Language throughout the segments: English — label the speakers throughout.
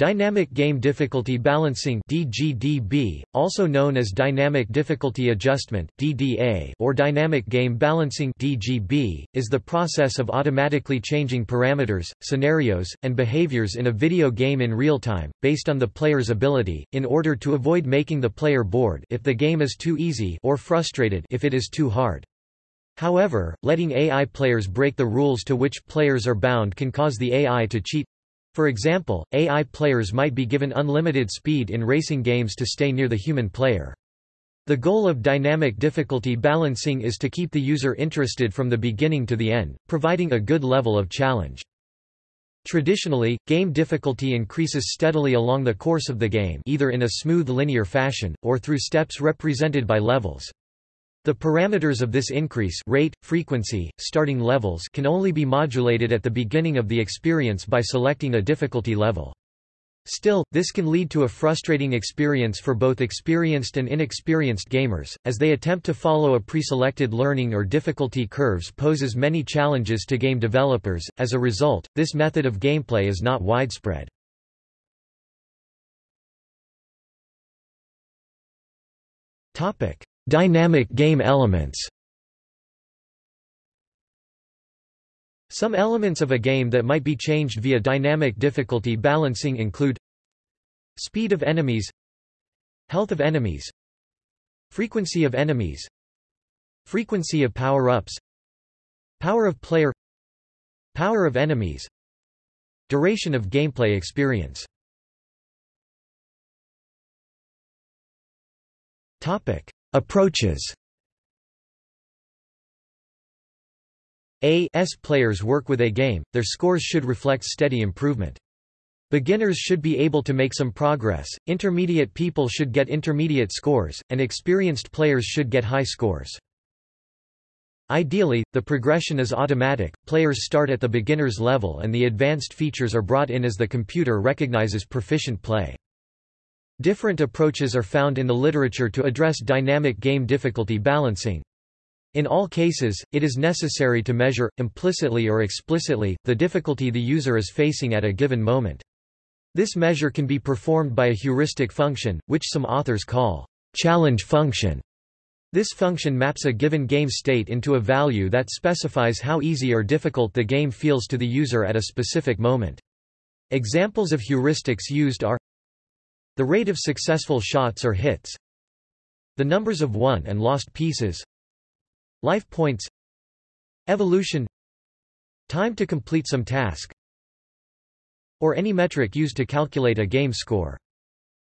Speaker 1: Dynamic Game Difficulty Balancing DGDB, also known as Dynamic Difficulty Adjustment DDA or Dynamic Game Balancing DGB, is the process of automatically changing parameters, scenarios, and behaviors in a video game in real time, based on the player's ability, in order to avoid making the player bored if the game is too easy or frustrated if it is too hard. However, letting AI players break the rules to which players are bound can cause the AI to cheat, for example, AI players might be given unlimited speed in racing games to stay near the human player. The goal of dynamic difficulty balancing is to keep the user interested from the beginning to the end, providing a good level of challenge. Traditionally, game difficulty increases steadily along the course of the game either in a smooth linear fashion, or through steps represented by levels. The parameters of this increase rate, frequency, starting levels can only be modulated at the beginning of the experience by selecting a difficulty level. Still, this can lead to a frustrating experience for both experienced and inexperienced gamers, as they attempt to follow a pre-selected learning or difficulty curves poses many challenges to game developers, as a result, this method of gameplay is not widespread. Dynamic game elements. Some elements of a game that might be changed via dynamic difficulty balancing include Speed of enemies Health of enemies Frequency of enemies Frequency of power-ups Power of player Power of enemies Duration of gameplay experience. Topic Approaches A S players work with a game, their scores should reflect steady improvement. Beginners should be able to make some progress, intermediate people should get intermediate scores, and experienced players should get high scores. Ideally, the progression is automatic, players start at the beginner's level and the advanced features are brought in as the computer recognizes proficient play. Different approaches are found in the literature to address dynamic game difficulty balancing. In all cases, it is necessary to measure, implicitly or explicitly, the difficulty the user is facing at a given moment. This measure can be performed by a heuristic function, which some authors call challenge function. This function maps a given game state into a value that specifies how easy or difficult the game feels to the user at a specific moment. Examples of heuristics used are the rate of successful shots or hits. The numbers of won and lost pieces. Life points. Evolution. Time to complete some task. Or any metric used to calculate a game score.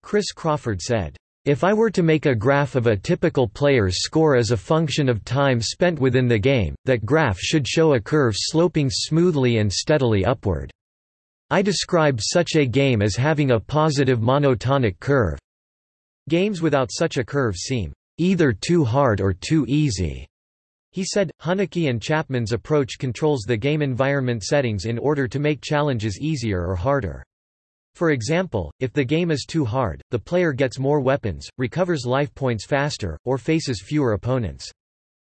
Speaker 1: Chris Crawford said, if I were to make a graph of a typical player's score as a function of time spent within the game, that graph should show a curve sloping smoothly and steadily upward. I describe such a game as having a positive monotonic curve. Games without such a curve seem either too hard or too easy. He said, Hunicke and Chapman's approach controls the game environment settings in order to make challenges easier or harder. For example, if the game is too hard, the player gets more weapons, recovers life points faster, or faces fewer opponents.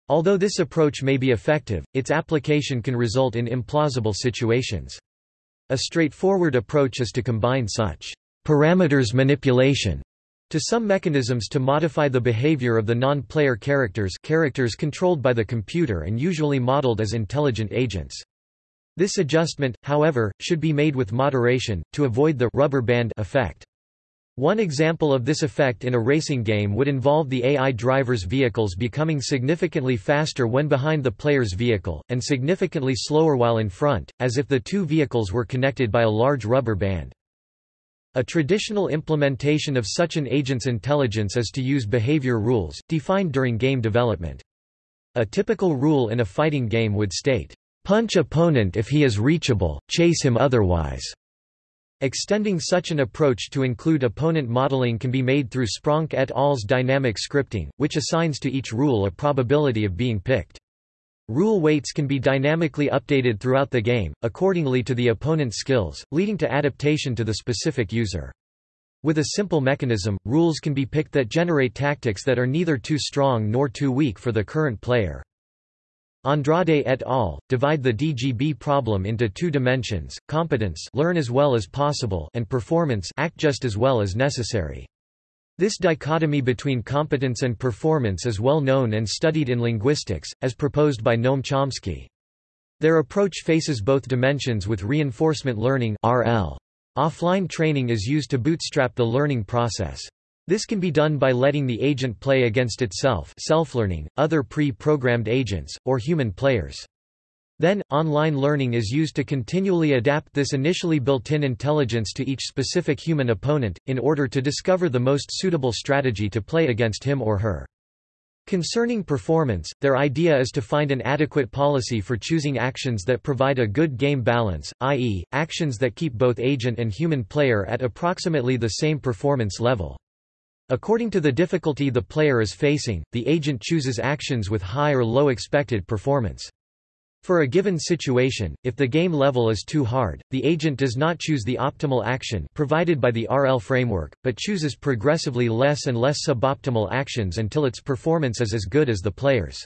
Speaker 1: Although this approach may be effective, its application can result in implausible situations. A straightforward approach is to combine such parameters manipulation to some mechanisms to modify the behavior of the non-player characters characters controlled by the computer and usually modeled as intelligent agents. This adjustment, however, should be made with moderation, to avoid the rubber band effect. One example of this effect in a racing game would involve the AI driver's vehicles becoming significantly faster when behind the player's vehicle, and significantly slower while in front, as if the two vehicles were connected by a large rubber band. A traditional implementation of such an agent's intelligence is to use behavior rules, defined during game development. A typical rule in a fighting game would state, "...punch opponent if he is reachable, chase him otherwise." Extending such an approach to include opponent modeling can be made through Spronck et al.'s dynamic scripting, which assigns to each rule a probability of being picked. Rule weights can be dynamically updated throughout the game, accordingly to the opponent's skills, leading to adaptation to the specific user. With a simple mechanism, rules can be picked that generate tactics that are neither too strong nor too weak for the current player. Andrade et al. divide the DGB problem into two dimensions, competence learn as well as possible and performance act just as well as necessary. This dichotomy between competence and performance is well known and studied in linguistics, as proposed by Noam Chomsky. Their approach faces both dimensions with reinforcement learning RL. Offline training is used to bootstrap the learning process. This can be done by letting the agent play against itself self-learning, other pre-programmed agents, or human players. Then, online learning is used to continually adapt this initially built-in intelligence to each specific human opponent, in order to discover the most suitable strategy to play against him or her. Concerning performance, their idea is to find an adequate policy for choosing actions that provide a good game balance, i.e., actions that keep both agent and human player at approximately the same performance level. According to the difficulty the player is facing, the agent chooses actions with high or low expected performance. For a given situation, if the game level is too hard, the agent does not choose the optimal action provided by the RL framework, but chooses progressively less and less suboptimal actions until its performance is as good as the player's.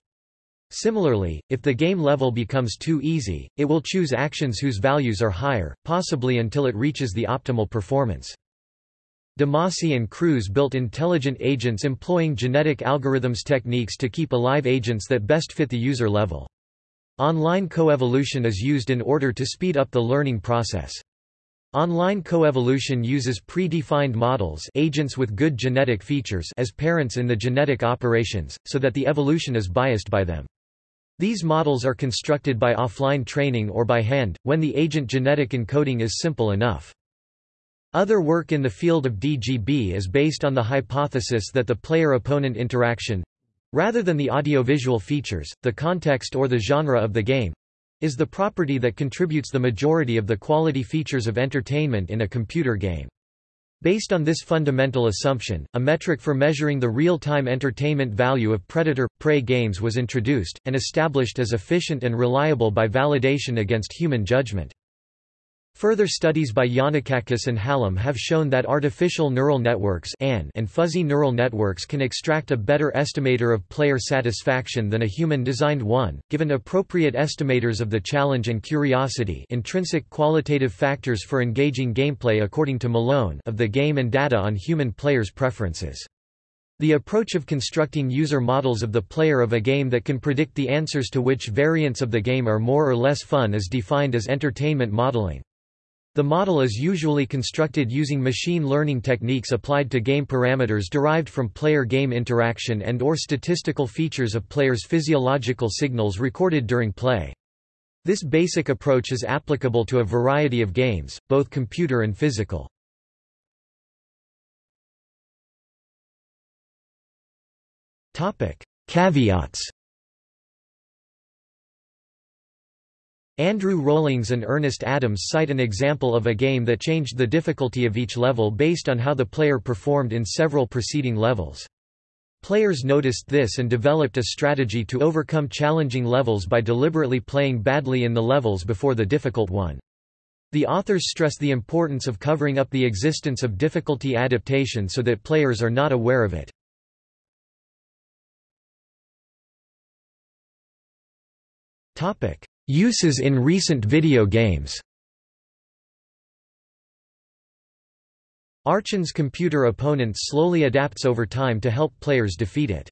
Speaker 1: Similarly, if the game level becomes too easy, it will choose actions whose values are higher, possibly until it reaches the optimal performance. DeMasi and Cruz built intelligent agents employing genetic algorithms techniques to keep alive agents that best fit the user level. Online coevolution is used in order to speed up the learning process. Online coevolution uses predefined models agents with good genetic features as parents in the genetic operations, so that the evolution is biased by them. These models are constructed by offline training or by hand, when the agent genetic encoding is simple enough. Other work in the field of DGB is based on the hypothesis that the player-opponent interaction, Rather than the audiovisual features, the context or the genre of the game is the property that contributes the majority of the quality features of entertainment in a computer game. Based on this fundamental assumption, a metric for measuring the real-time entertainment value of predator-prey games was introduced, and established as efficient and reliable by validation against human judgment. Further studies by Yannakakis and Hallam have shown that artificial neural networks and fuzzy neural networks can extract a better estimator of player satisfaction than a human-designed one, given appropriate estimators of the challenge and curiosity intrinsic qualitative factors for engaging gameplay according to Malone of the game and data on human players' preferences. The approach of constructing user models of the player of a game that can predict the answers to which variants of the game are more or less fun is defined as entertainment modeling. The model is usually constructed using machine learning techniques applied to game parameters derived from player-game interaction and or statistical features of players' physiological signals recorded during play. This basic approach is applicable to a variety of games, both computer and physical. Caveats Andrew Rollings and Ernest Adams cite an example of a game that changed the difficulty of each level based on how the player performed in several preceding levels. Players noticed this and developed a strategy to overcome challenging levels by deliberately playing badly in the levels before the difficult one. The authors stress the importance of covering up the existence of difficulty adaptation so that players are not aware of it. Uses in recent video games Archon's computer opponent slowly adapts over time to help players defeat it.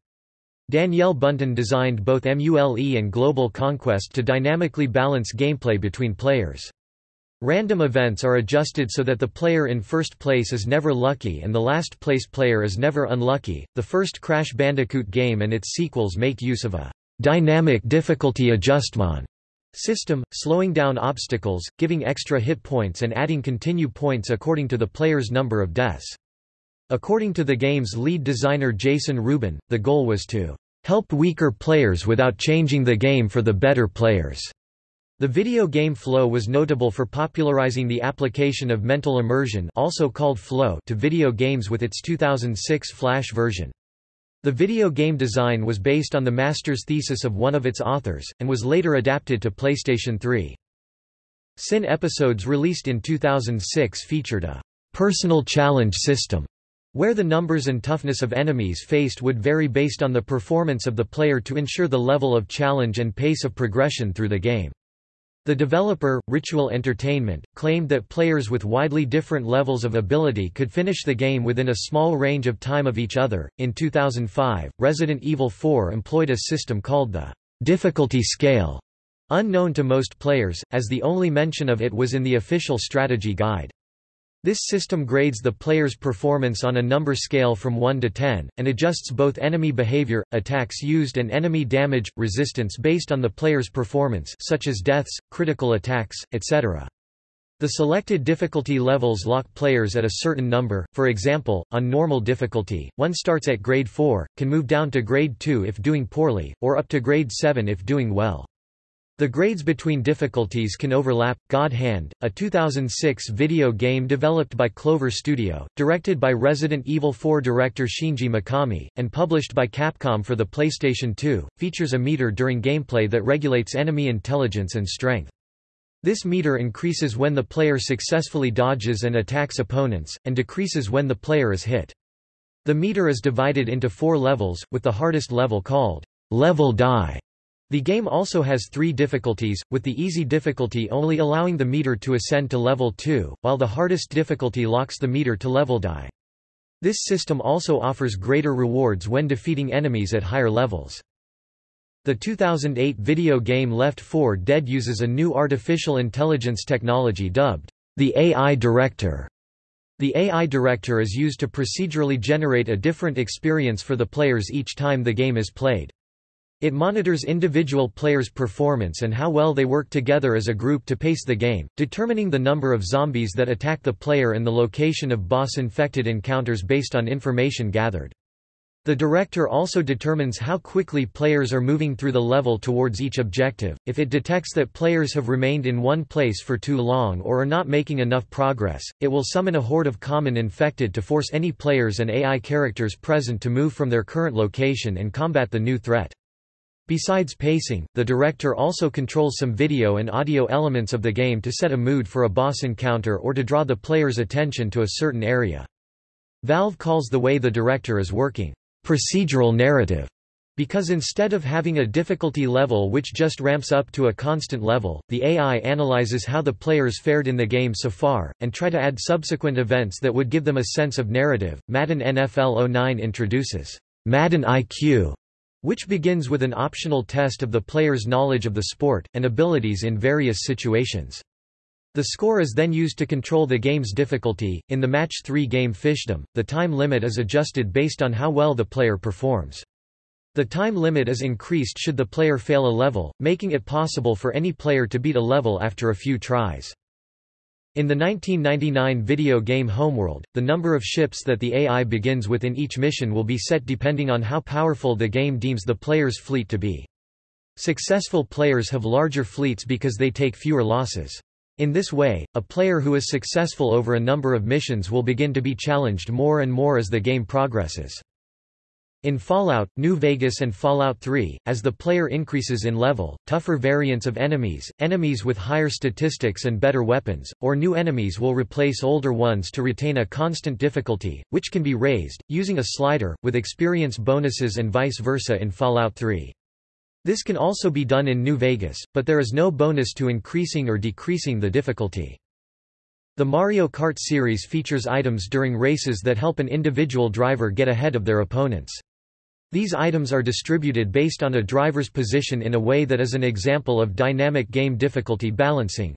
Speaker 1: Danielle Bunten designed both MULE and Global Conquest to dynamically balance gameplay between players. Random events are adjusted so that the player in first place is never lucky and the last place player is never unlucky. The first Crash Bandicoot game and its sequels make use of a dynamic difficulty adjustment system, slowing down obstacles, giving extra hit points and adding continue points according to the player's number of deaths. According to the game's lead designer Jason Rubin, the goal was to help weaker players without changing the game for the better players. The video game Flow was notable for popularizing the application of mental immersion also called flow to video games with its 2006 Flash version. The video game design was based on the master's thesis of one of its authors, and was later adapted to PlayStation 3. Sin episodes released in 2006 featured a personal challenge system, where the numbers and toughness of enemies faced would vary based on the performance of the player to ensure the level of challenge and pace of progression through the game. The developer, Ritual Entertainment, claimed that players with widely different levels of ability could finish the game within a small range of time of each other. In 2005, Resident Evil 4 employed a system called the difficulty scale, unknown to most players, as the only mention of it was in the official strategy guide. This system grades the player's performance on a number scale from 1 to 10, and adjusts both enemy behavior, attacks used and enemy damage, resistance based on the player's performance such as deaths, critical attacks, etc. The selected difficulty levels lock players at a certain number, for example, on normal difficulty, one starts at grade 4, can move down to grade 2 if doing poorly, or up to grade 7 if doing well. The grades between difficulties can overlap. God Hand, a 2006 video game developed by Clover Studio, directed by Resident Evil 4 director Shinji Mikami, and published by Capcom for the PlayStation 2, features a meter during gameplay that regulates enemy intelligence and strength. This meter increases when the player successfully dodges and attacks opponents, and decreases when the player is hit. The meter is divided into four levels, with the hardest level called level die the game also has three difficulties, with the easy difficulty only allowing the meter to ascend to level 2, while the hardest difficulty locks the meter to level die. This system also offers greater rewards when defeating enemies at higher levels. The 2008 video game Left 4 Dead uses a new artificial intelligence technology dubbed the AI Director. The AI Director is used to procedurally generate a different experience for the players each time the game is played. It monitors individual players' performance and how well they work together as a group to pace the game, determining the number of zombies that attack the player and the location of boss-infected encounters based on information gathered. The director also determines how quickly players are moving through the level towards each objective. If it detects that players have remained in one place for too long or are not making enough progress, it will summon a horde of common infected to force any players and AI characters present to move from their current location and combat the new threat. Besides pacing, the director also controls some video and audio elements of the game to set a mood for a boss encounter or to draw the player's attention to a certain area. Valve calls the way the director is working, procedural narrative, because instead of having a difficulty level which just ramps up to a constant level, the AI analyzes how the players fared in the game so far, and try to add subsequent events that would give them a sense of narrative. Madden NFL 09 introduces Madden IQ which begins with an optional test of the player's knowledge of the sport, and abilities in various situations. The score is then used to control the game's difficulty. In the Match 3 game Fishdom, the time limit is adjusted based on how well the player performs. The time limit is increased should the player fail a level, making it possible for any player to beat a level after a few tries. In the 1999 video game Homeworld, the number of ships that the AI begins with in each mission will be set depending on how powerful the game deems the player's fleet to be. Successful players have larger fleets because they take fewer losses. In this way, a player who is successful over a number of missions will begin to be challenged more and more as the game progresses. In Fallout, New Vegas and Fallout 3, as the player increases in level, tougher variants of enemies, enemies with higher statistics and better weapons, or new enemies will replace older ones to retain a constant difficulty, which can be raised, using a slider, with experience bonuses and vice versa in Fallout 3. This can also be done in New Vegas, but there is no bonus to increasing or decreasing the difficulty. The Mario Kart series features items during races that help an individual driver get ahead of their opponents. These items are distributed based on a driver's position in a way that is an example of dynamic game difficulty balancing.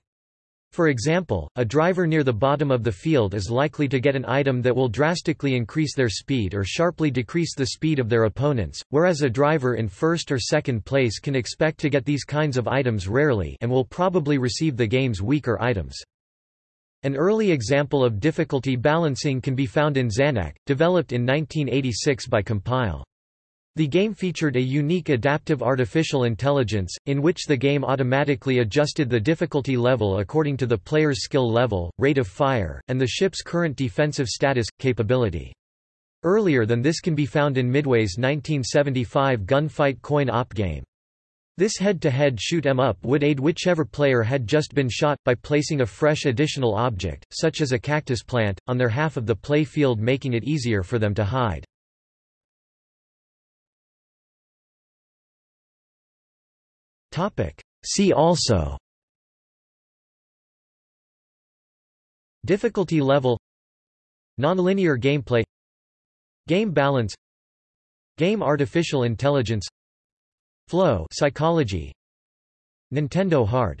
Speaker 1: For example, a driver near the bottom of the field is likely to get an item that will drastically increase their speed or sharply decrease the speed of their opponents, whereas a driver in first or second place can expect to get these kinds of items rarely and will probably receive the game's weaker items. An early example of difficulty balancing can be found in Zanac, developed in 1986 by Compile. The game featured a unique adaptive artificial intelligence, in which the game automatically adjusted the difficulty level according to the player's skill level, rate of fire, and the ship's current defensive status, capability. Earlier than this can be found in Midway's 1975 gunfight coin-op game. This head-to-head shoot-em-up would aid whichever player had just been shot, by placing a fresh additional object, such as a cactus plant, on their half of the play field making it easier for them to hide. See also Difficulty level Nonlinear gameplay Game balance Game artificial intelligence Flow psychology Nintendo Hard